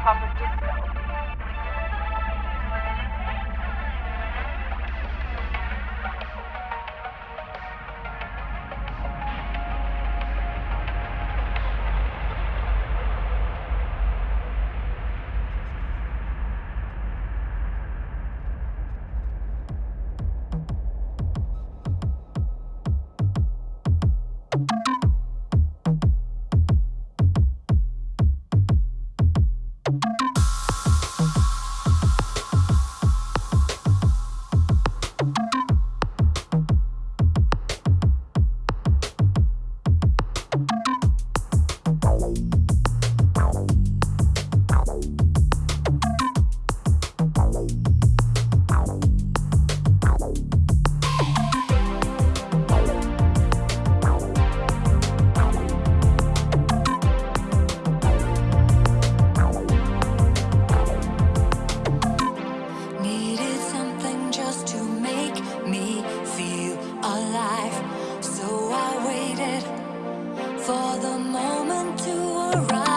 Proper disco. for the moment to arrive.